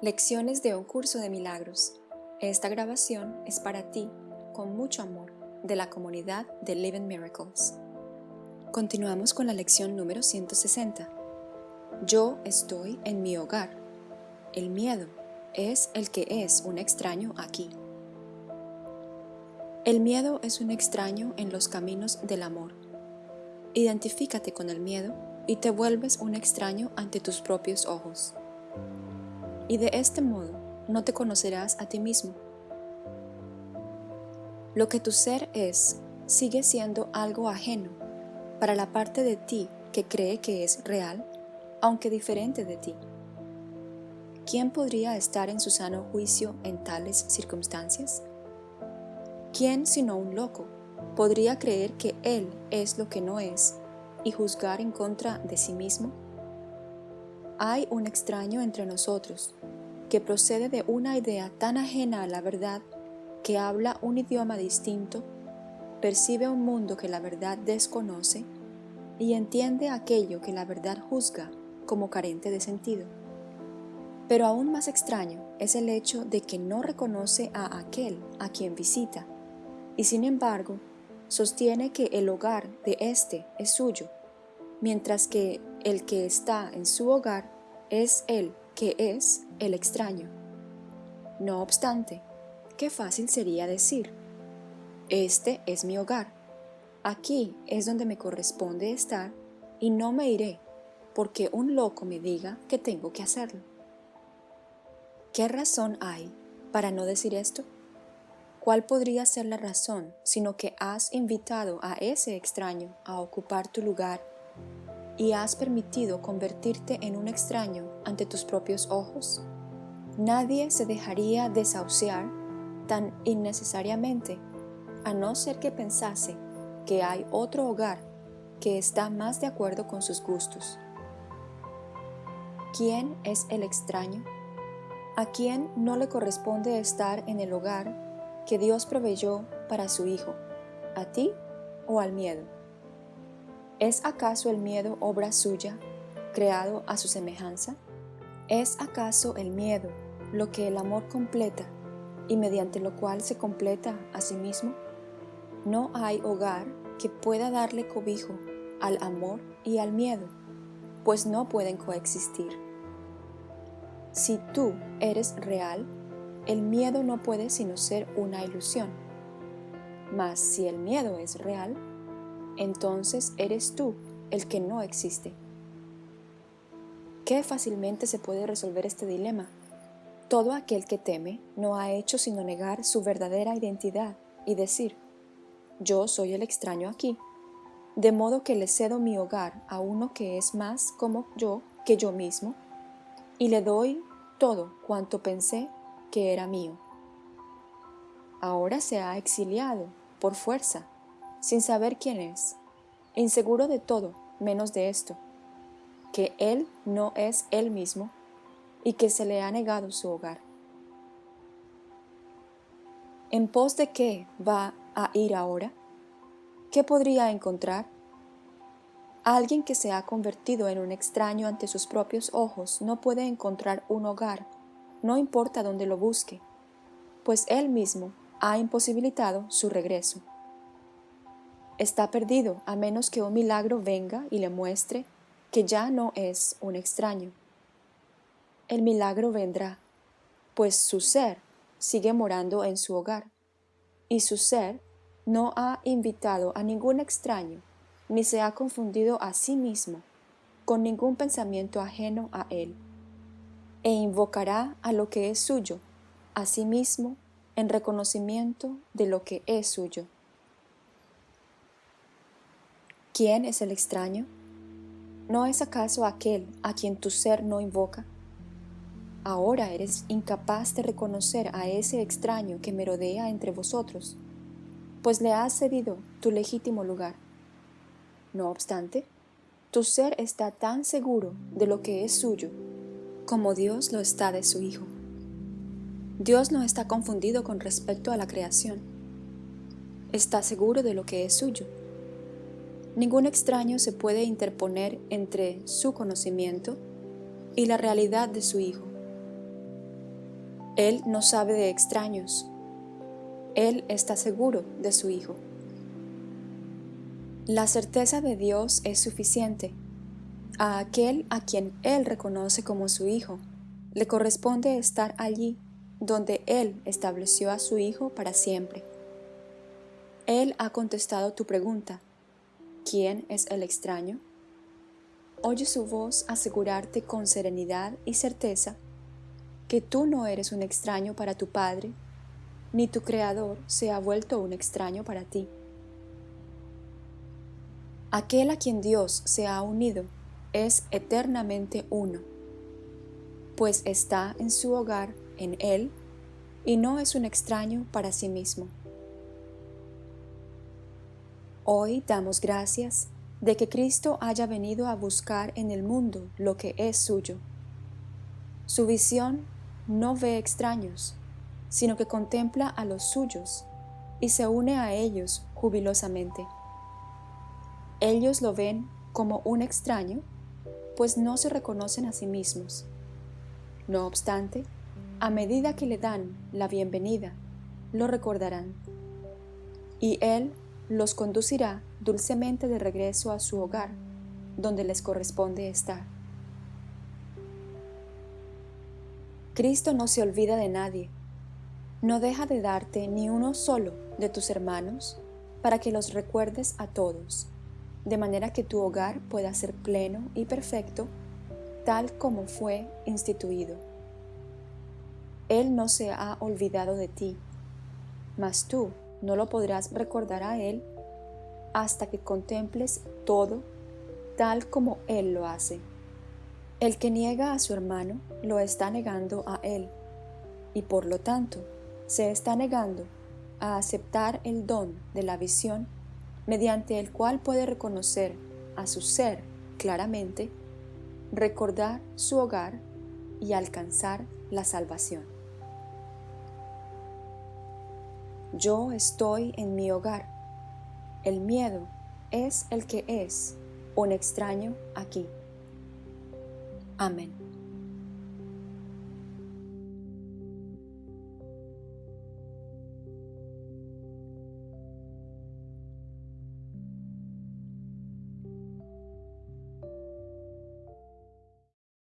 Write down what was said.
Lecciones de un curso de milagros. Esta grabación es para ti, con mucho amor, de la comunidad de Living Miracles. Continuamos con la lección número 160. Yo estoy en mi hogar. El miedo es el que es un extraño aquí. El miedo es un extraño en los caminos del amor. Identifícate con el miedo y te vuelves un extraño ante tus propios ojos. Y de este modo no te conocerás a ti mismo. Lo que tu ser es sigue siendo algo ajeno para la parte de ti que cree que es real, aunque diferente de ti. ¿Quién podría estar en su sano juicio en tales circunstancias? ¿Quién sino un loco podría creer que él es lo que no es y juzgar en contra de sí mismo? Hay un extraño entre nosotros que procede de una idea tan ajena a la verdad que habla un idioma distinto, percibe un mundo que la verdad desconoce y entiende aquello que la verdad juzga como carente de sentido. Pero aún más extraño es el hecho de que no reconoce a aquel a quien visita y sin embargo sostiene que el hogar de éste es suyo, mientras que el que está en su hogar es el que es el extraño. No obstante, qué fácil sería decir, este es mi hogar, aquí es donde me corresponde estar y no me iré porque un loco me diga que tengo que hacerlo. ¿Qué razón hay para no decir esto? ¿Cuál podría ser la razón sino que has invitado a ese extraño a ocupar tu lugar y has permitido convertirte en un extraño ante tus propios ojos? Nadie se dejaría desahuciar tan innecesariamente, a no ser que pensase que hay otro hogar que está más de acuerdo con sus gustos. ¿Quién es el extraño? ¿A quién no le corresponde estar en el hogar que Dios proveyó para su Hijo? ¿A ti o al miedo? ¿Es acaso el miedo obra suya, creado a su semejanza? ¿Es acaso el miedo lo que el amor completa y mediante lo cual se completa a sí mismo? No hay hogar que pueda darle cobijo al amor y al miedo, pues no pueden coexistir. Si tú eres real, el miedo no puede sino ser una ilusión. Mas si el miedo es real, entonces eres tú el que no existe. Qué fácilmente se puede resolver este dilema. Todo aquel que teme no ha hecho sino negar su verdadera identidad y decir, yo soy el extraño aquí, de modo que le cedo mi hogar a uno que es más como yo que yo mismo, y le doy todo cuanto pensé que era mío. Ahora se ha exiliado, por fuerza, sin saber quién es, inseguro de todo menos de esto, que él no es él mismo y que se le ha negado su hogar. ¿En pos de qué va a ir ahora? ¿Qué podría encontrar? Alguien que se ha convertido en un extraño ante sus propios ojos no puede encontrar un hogar, no importa dónde lo busque, pues él mismo ha imposibilitado su regreso está perdido a menos que un milagro venga y le muestre que ya no es un extraño. El milagro vendrá, pues su ser sigue morando en su hogar, y su ser no ha invitado a ningún extraño, ni se ha confundido a sí mismo con ningún pensamiento ajeno a él, e invocará a lo que es suyo, a sí mismo, en reconocimiento de lo que es suyo. ¿Quién es el extraño? ¿No es acaso aquel a quien tu ser no invoca? Ahora eres incapaz de reconocer a ese extraño que merodea entre vosotros, pues le has cedido tu legítimo lugar. No obstante, tu ser está tan seguro de lo que es suyo como Dios lo está de su Hijo. Dios no está confundido con respecto a la creación. Está seguro de lo que es suyo Ningún extraño se puede interponer entre su conocimiento y la realidad de su Hijo. Él no sabe de extraños. Él está seguro de su Hijo. La certeza de Dios es suficiente. A aquel a quien Él reconoce como su Hijo, le corresponde estar allí donde Él estableció a su Hijo para siempre. Él ha contestado tu pregunta. ¿Quién es el extraño? Oye su voz asegurarte con serenidad y certeza que tú no eres un extraño para tu Padre, ni tu Creador se ha vuelto un extraño para ti. Aquel a quien Dios se ha unido es eternamente uno, pues está en su hogar en Él y no es un extraño para sí mismo. Hoy damos gracias de que Cristo haya venido a buscar en el mundo lo que es suyo. Su visión no ve extraños, sino que contempla a los suyos y se une a ellos jubilosamente. Ellos lo ven como un extraño, pues no se reconocen a sí mismos. No obstante, a medida que le dan la bienvenida, lo recordarán. Y Él los conducirá dulcemente de regreso a su hogar, donde les corresponde estar. Cristo no se olvida de nadie. No deja de darte ni uno solo de tus hermanos para que los recuerdes a todos de manera que tu hogar pueda ser pleno y perfecto, tal como fue instituido. Él no se ha olvidado de ti, mas tú no lo podrás recordar a Él hasta que contemples todo tal como Él lo hace. El que niega a su hermano lo está negando a Él, y por lo tanto se está negando a aceptar el don de la visión mediante el cual puede reconocer a su ser claramente, recordar su hogar y alcanzar la salvación. Yo estoy en mi hogar. El miedo es el que es un extraño aquí. Amén.